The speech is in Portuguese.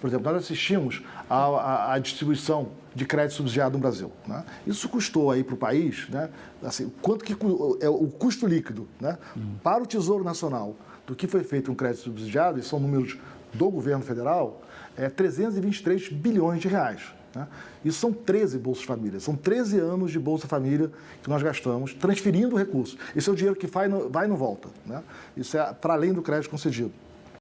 Por exemplo, nós assistimos à, distribuição de crédito subsidiado no Brasil. Né? Isso custou aí para o país, né? assim, quanto que é o custo líquido né? Hum. Para o Tesouro Nacional do que foi feito um crédito subsidiado, e são números do governo federal, é 323 bilhões de reais. Né? Isso são 13 Bolsas Família, são 13 anos de Bolsa Família que nós gastamos transferindo recursos. Esse é o dinheiro que vai e não, não volta. Né? Isso é para além do crédito concedido.